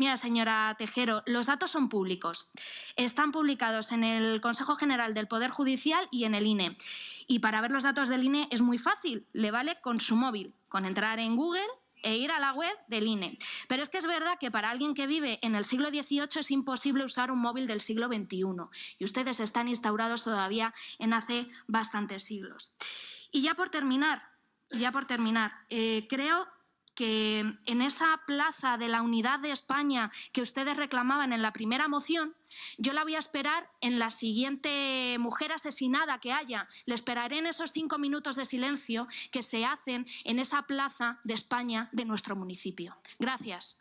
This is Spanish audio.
Mira, señora Tejero, los datos son públicos. Están publicados en el Consejo General del Poder Judicial y en el INE. Y para ver los datos del INE es muy fácil, le vale con su móvil, con entrar en Google e ir a la web del INE. Pero es que es verdad que para alguien que vive en el siglo XVIII es imposible usar un móvil del siglo XXI y ustedes están instaurados todavía en hace bastantes siglos. Y ya por terminar, ya por terminar, eh, creo que en esa plaza de la unidad de España que ustedes reclamaban en la primera moción, yo la voy a esperar en la siguiente mujer asesinada que haya. Le esperaré en esos cinco minutos de silencio que se hacen en esa plaza de España de nuestro municipio. Gracias.